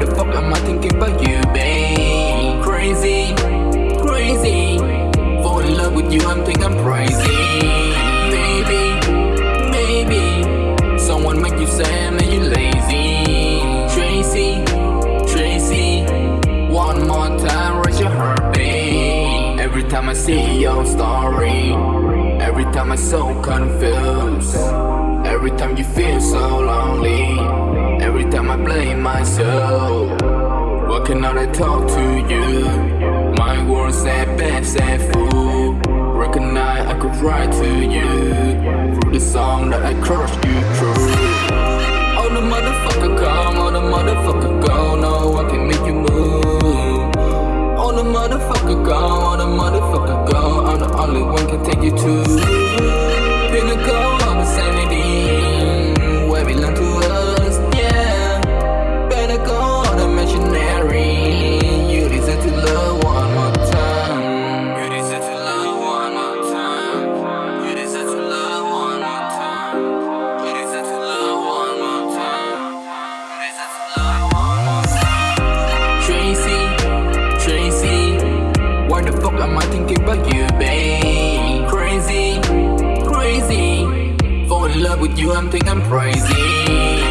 the fuck am I thinking about you, babe? Crazy, crazy. Fall in love with you, I'm think I'm crazy. Maybe, maybe. Someone make you sad, man, you lazy. Tracy, Tracy. One more time, raise your heart, babe. Every time I see your story, every time I'm so confused. Every time you feel so lonely myself. What can I talk to you? My words sad, bad, sad fool. Recognize I could write to you Through the song that I crushed you through. Oh the motherfucker come, oh the motherfucker go. No one can make you move. Oh the motherfucker go, oh the motherfucker go. I'm the only one can take you to in love with you, I'm think I'm crazy